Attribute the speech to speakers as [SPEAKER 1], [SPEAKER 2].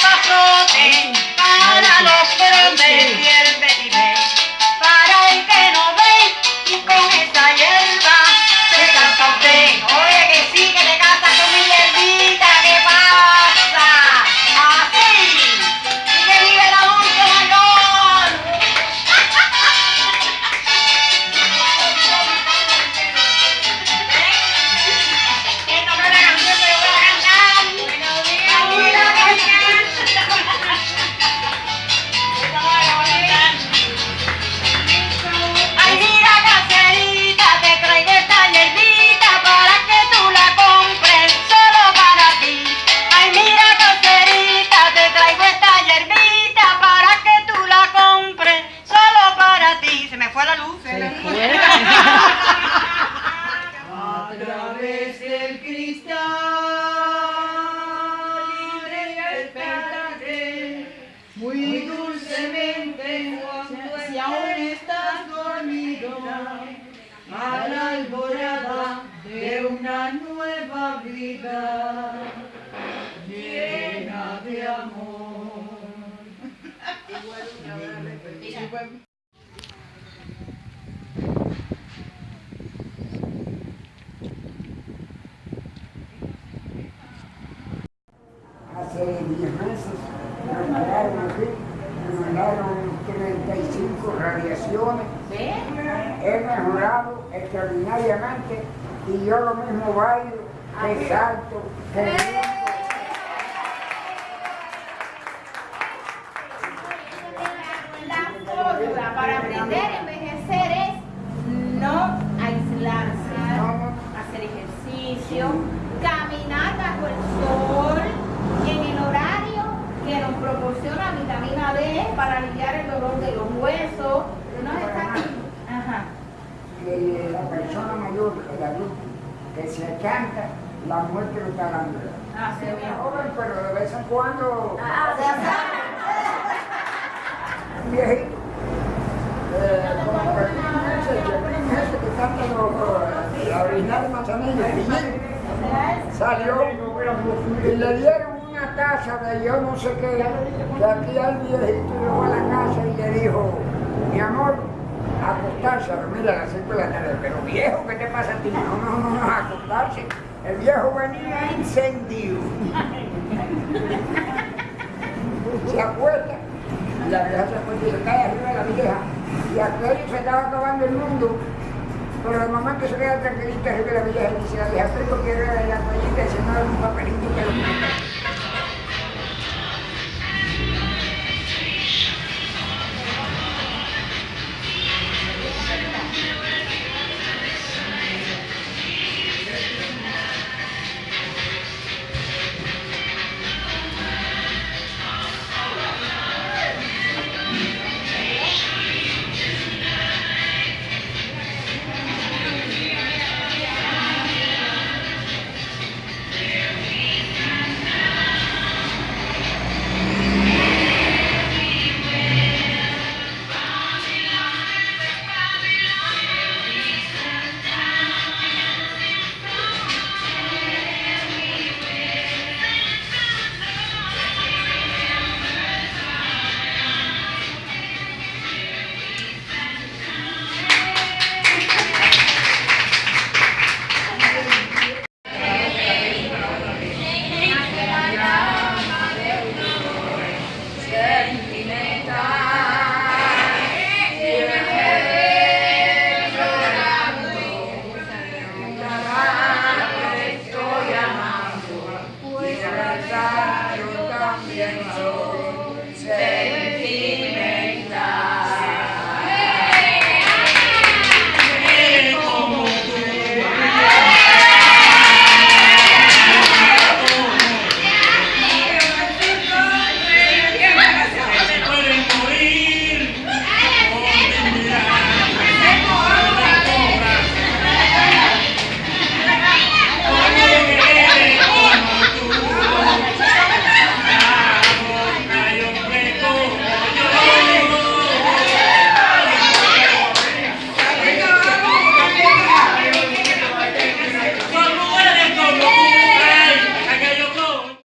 [SPEAKER 1] Papa Floating. A la
[SPEAKER 2] alborada de una nueva vida llena de amor.
[SPEAKER 3] Hace 10 meses me mandaron aquí, me mandaron 35 radiaciones. He mejorado extraordinariamente y yo lo mismo bailo, que salto,
[SPEAKER 4] fórmula para aprender a envejecer es no aislarse, hacer ejercicio, caminar bajo el sol en el horario que nos proporciona vitamina D para aliviar el dolor de los huesos.
[SPEAKER 3] Que la persona mayor, el adulto, que se canta, la muerte lo está dando.
[SPEAKER 4] Ah, sí,
[SPEAKER 3] Se
[SPEAKER 4] bien.
[SPEAKER 3] mejoran, pero de vez en cuando
[SPEAKER 4] Ah,
[SPEAKER 3] un viejito. Eh, como que canta los, la original de Manzanillo, salió y le dieron una casa de yo no sé qué, que aquí al viejito y luego a la casa y le dijo, mi amor, acostarse, a dormir a las 5 de la tarde, pero viejo, ¿qué te pasa a ti? No, no, no, no, acostarse. El viejo venía encendido. Se acuesta la vieja se acuesta y se cae arriba de la vieja. Y aquello se estaba acabando el mundo. Pero el momento se queda tranquilita arriba de la vieja y dice, la vieja, quiero ver la toallita y se mueve un papelito